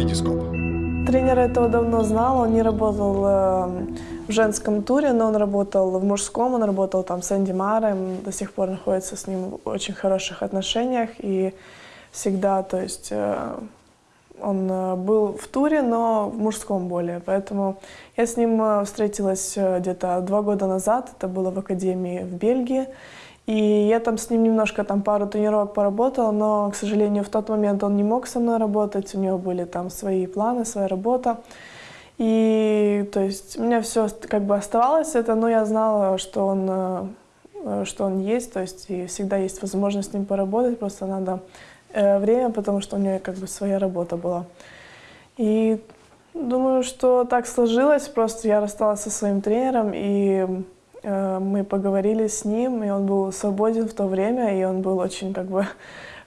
Витископ. Тренер этого давно знал, он не работал э, в женском туре, но он работал в мужском, он работал там с Энди Маром, до сих пор находится с ним в очень хороших отношениях и всегда, то есть э, он э, был в туре, но в мужском более, поэтому я с ним э, встретилась э, где-то два года назад, это было в академии в Бельгии, и я там с ним немножко там пару тренировок поработала, но, к сожалению, в тот момент он не мог со мной работать, у него были там свои планы, своя работа. И то есть у меня все как бы оставалось это, но я знала, что он, что он есть, то есть и всегда есть возможность с ним поработать, просто надо время, потому что у него как бы своя работа была. И думаю, что так сложилось, просто я рассталась со своим тренером, и э, мы поговорили с ним, и он был свободен в то время, и он был очень как бы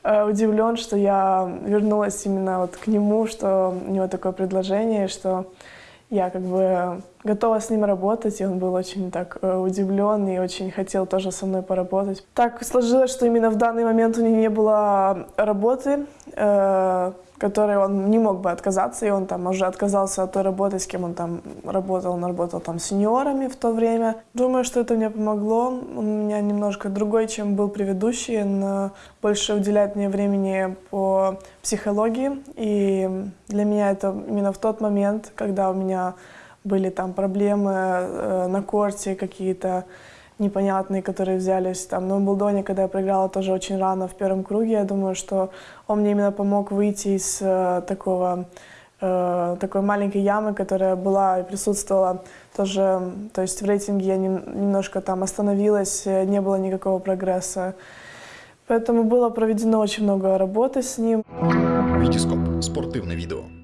э, удивлен, что я вернулась именно вот к нему, что у него такое предложение, что я как бы готова с ним работать, и он был очень так э, удивлен и очень хотел тоже со мной поработать. Так сложилось, что именно в данный момент у него не было работы, э, которой он не мог бы отказаться, и он там уже отказался от той работы, с кем он там работал. Он работал там с сеньорами в то время. Думаю, что это мне помогло. Он у меня немножко другой, чем был предыдущий. Он э, больше уделяет мне времени по психологии. И для меня это именно в тот момент, когда у меня были там проблемы э, на корте какие-то, непонятные, которые взялись там. Но в Булдоне, когда я проиграла тоже очень рано в первом круге, я думаю, что он мне именно помог выйти из э, такого э, такой маленькой ямы, которая была и присутствовала тоже, то есть в рейтинге я нем, немножко там остановилась, не было никакого прогресса. Поэтому было проведено очень много работы с ним. Витископ. Спортивне відео.